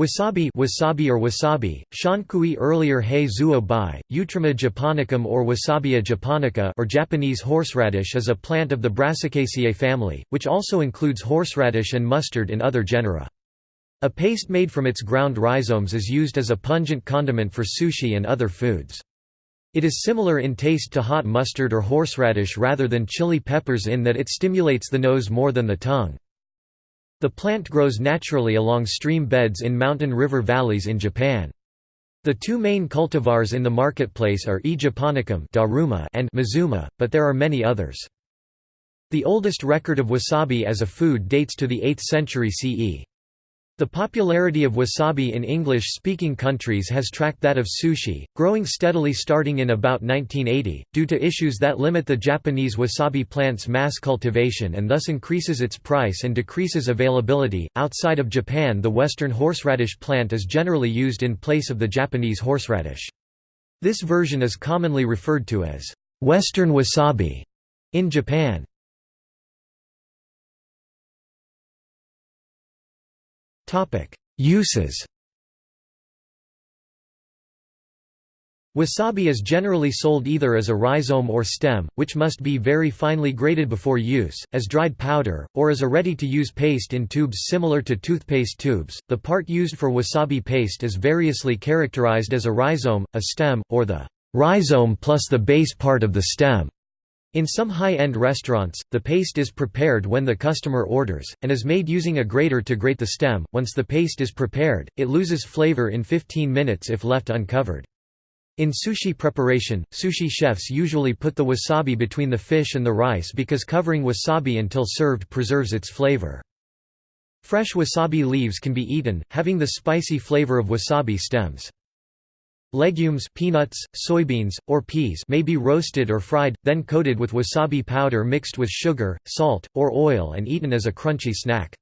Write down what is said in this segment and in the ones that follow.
Wasabi wasabi or wasabi, shankui earlier hei zuo bai, Eutrema japonicum or Wasabia japonica or Japanese horseradish is a plant of the Brassicaceae family, which also includes horseradish and mustard in other genera. A paste made from its ground rhizomes is used as a pungent condiment for sushi and other foods. It is similar in taste to hot mustard or horseradish rather than chili peppers in that it stimulates the nose more than the tongue. The plant grows naturally along stream beds in mountain river valleys in Japan. The two main cultivars in the marketplace are E. japonicum and Mazuma, but there are many others. The oldest record of wasabi as a food dates to the 8th century CE. The popularity of wasabi in English-speaking countries has tracked that of sushi, growing steadily starting in about 1980, due to issues that limit the Japanese wasabi plant's mass cultivation and thus increases its price and decreases availability. Outside of Japan the western horseradish plant is generally used in place of the Japanese horseradish. This version is commonly referred to as western wasabi in Japan. Uses Wasabi is generally sold either as a rhizome or stem, which must be very finely grated before use, as dried powder, or as a ready-to-use paste in tubes similar to toothpaste tubes. The part used for wasabi paste is variously characterized as a rhizome, a stem, or the rhizome plus the base part of the stem. In some high-end restaurants, the paste is prepared when the customer orders, and is made using a grater to grate the stem. Once the paste is prepared, it loses flavor in 15 minutes if left uncovered. In sushi preparation, sushi chefs usually put the wasabi between the fish and the rice because covering wasabi until served preserves its flavor. Fresh wasabi leaves can be eaten, having the spicy flavor of wasabi stems. Legumes peanuts, soybeans, or peas may be roasted or fried, then coated with wasabi powder mixed with sugar, salt, or oil and eaten as a crunchy snack.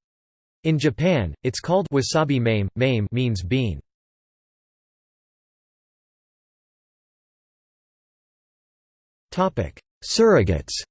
In Japan, it's called wasabi mame, mame means bean. Surrogates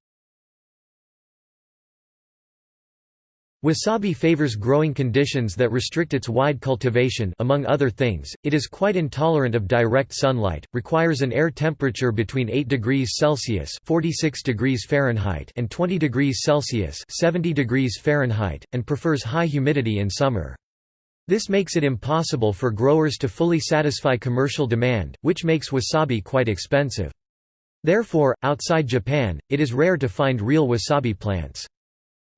Wasabi favors growing conditions that restrict its wide cultivation among other things, it is quite intolerant of direct sunlight, requires an air temperature between 8 degrees Celsius 46 degrees Fahrenheit and 20 degrees Celsius 70 degrees Fahrenheit, and prefers high humidity in summer. This makes it impossible for growers to fully satisfy commercial demand, which makes wasabi quite expensive. Therefore, outside Japan, it is rare to find real wasabi plants.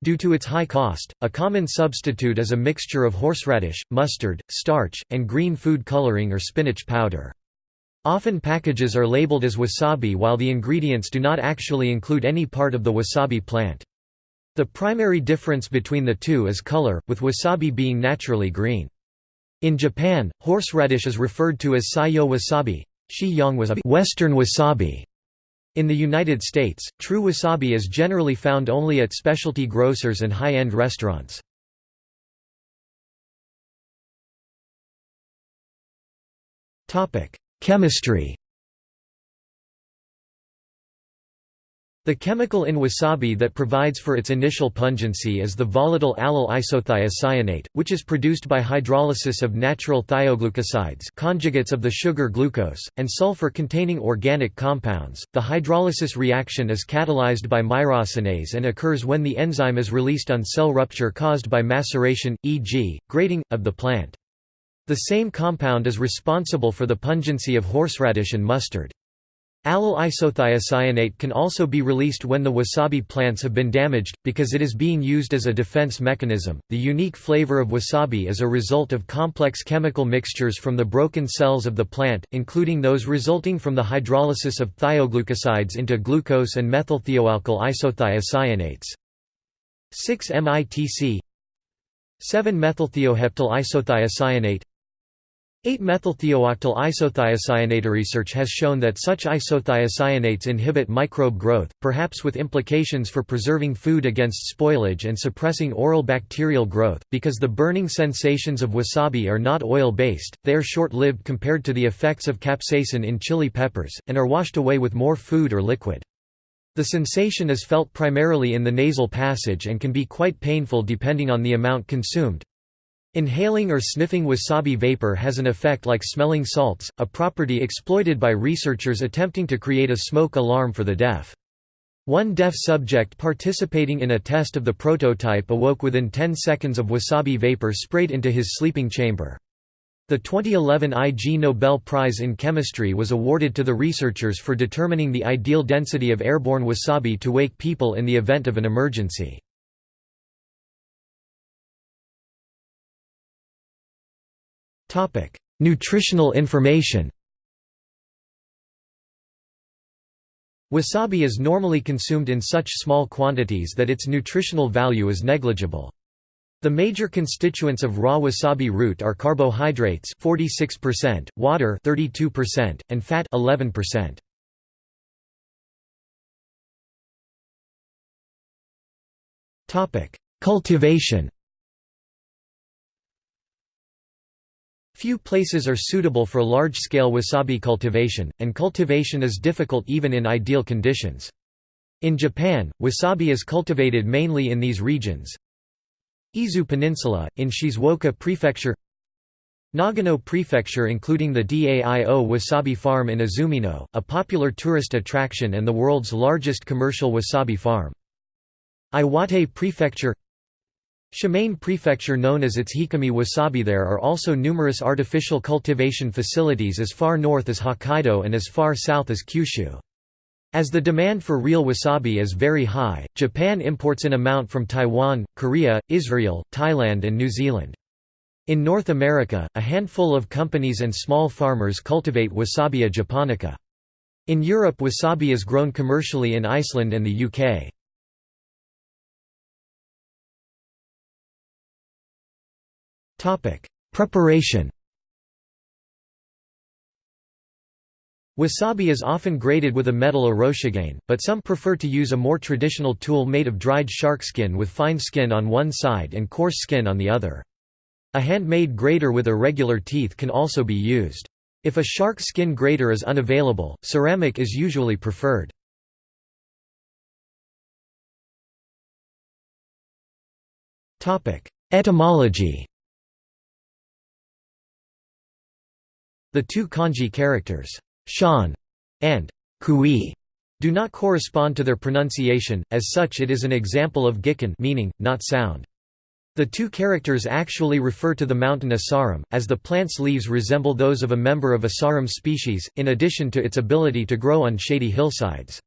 Due to its high cost, a common substitute is a mixture of horseradish, mustard, starch, and green food coloring or spinach powder. Often packages are labeled as wasabi while the ingredients do not actually include any part of the wasabi plant. The primary difference between the two is color, with wasabi being naturally green. In Japan, horseradish is referred to as seiyo wasabi, Western wasabi, in the United States, true wasabi is generally found only at specialty grocers and high-end restaurants. Chemistry The chemical in wasabi that provides for its initial pungency is the volatile allyl isothiocyanate, which is produced by hydrolysis of natural thioglucosides conjugates of the sugar glucose, and sulfur-containing organic compounds. The hydrolysis reaction is catalyzed by myrosinase and occurs when the enzyme is released on cell rupture caused by maceration, e.g., grating, of the plant. The same compound is responsible for the pungency of horseradish and mustard. Allyl isothiocyanate can also be released when the wasabi plants have been damaged, because it is being used as a defense mechanism. The unique flavor of wasabi is a result of complex chemical mixtures from the broken cells of the plant, including those resulting from the hydrolysis of thioglucosides into glucose and methylthioalkyl isothiocyanates. 6-MITC 7-methylthioheptyl isothiocyanate 8-methylthiooctyl isothiocyanate research has shown that such isothiocyanates inhibit microbe growth, perhaps with implications for preserving food against spoilage and suppressing oral bacterial growth. Because the burning sensations of wasabi are not oil-based, they are short-lived compared to the effects of capsaicin in chili peppers, and are washed away with more food or liquid. The sensation is felt primarily in the nasal passage and can be quite painful depending on the amount consumed. Inhaling or sniffing wasabi vapor has an effect like smelling salts, a property exploited by researchers attempting to create a smoke alarm for the deaf. One deaf subject participating in a test of the prototype awoke within 10 seconds of wasabi vapor sprayed into his sleeping chamber. The 2011 Ig Nobel Prize in Chemistry was awarded to the researchers for determining the ideal density of airborne wasabi to wake people in the event of an emergency. Topic: Nutritional information. Wasabi is normally consumed in such small quantities that its nutritional value is negligible. The major constituents of raw wasabi root are carbohydrates 46%, water 32%, and fat 11%. Topic: Cultivation. Few places are suitable for large-scale wasabi cultivation, and cultivation is difficult even in ideal conditions. In Japan, wasabi is cultivated mainly in these regions. Izu Peninsula, in Shizuoka Prefecture Nagano Prefecture including the Daio Wasabi Farm in Azumino, a popular tourist attraction and the world's largest commercial wasabi farm. Iwate Prefecture Shimane Prefecture known as its Hikami wasabi There are also numerous artificial cultivation facilities as far north as Hokkaido and as far south as Kyushu. As the demand for real wasabi is very high, Japan imports an amount from Taiwan, Korea, Israel, Thailand and New Zealand. In North America, a handful of companies and small farmers cultivate Wasabia japonica. In Europe wasabi is grown commercially in Iceland and the UK. Preparation. Wasabi is often grated with a metal oroshigane, but some prefer to use a more traditional tool made of dried shark skin with fine skin on one side and coarse skin on the other. A handmade grater with irregular teeth can also be used. If a shark skin grater is unavailable, ceramic is usually preferred. Etymology The two kanji characters, shan and kui, do not correspond to their pronunciation, as such it is an example of gikun meaning, not sound. The two characters actually refer to the mountain Asarum, as the plant's leaves resemble those of a member of Asarum species, in addition to its ability to grow on shady hillsides.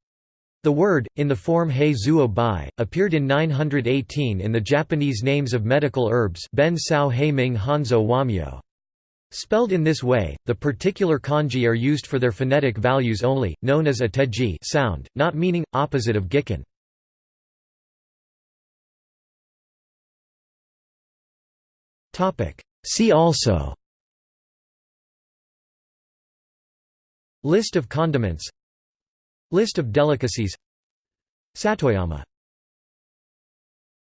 The word, in the form hei zuo bai, appeared in 918 in the Japanese names of medical herbs Ben Sao Ming Hanzo Wamyo. Spelled in this way, the particular kanji are used for their phonetic values only, known as ateji sound, not meaning, opposite of gikun. See also. List of condiments. List of delicacies. Satoyama